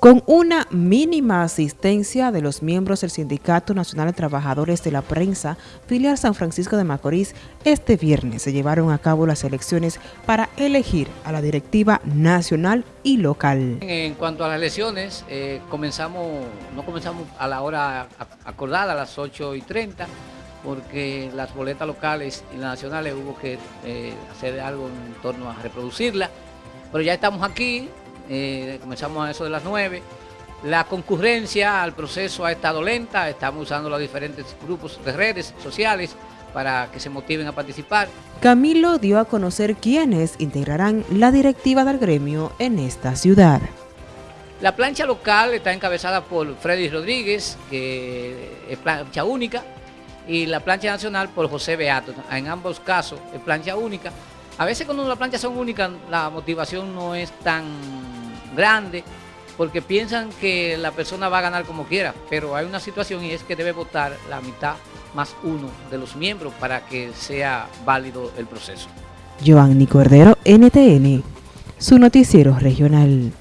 Con una mínima asistencia de los miembros del Sindicato Nacional de Trabajadores de la Prensa, filial San Francisco de Macorís, este viernes se llevaron a cabo las elecciones para elegir a la directiva nacional y local. En cuanto a las elecciones, eh, comenzamos, no comenzamos a la hora acordada, a las 8 y 30, porque las boletas locales y las nacionales hubo que eh, hacer algo en torno a reproducirla, pero ya estamos aquí, eh, comenzamos a eso de las 9. La concurrencia al proceso ha estado lenta, estamos usando los diferentes grupos de redes sociales para que se motiven a participar. Camilo dio a conocer quiénes integrarán la directiva del gremio en esta ciudad. La plancha local está encabezada por Freddy Rodríguez, que es plancha única, y la plancha nacional por José Beato. En ambos casos es plancha única. A veces cuando las planchas son únicas, la motivación no es tan grande, porque piensan que la persona va a ganar como quiera, pero hay una situación y es que debe votar la mitad más uno de los miembros para que sea válido el proceso. Cordero, NTN, su noticiero regional.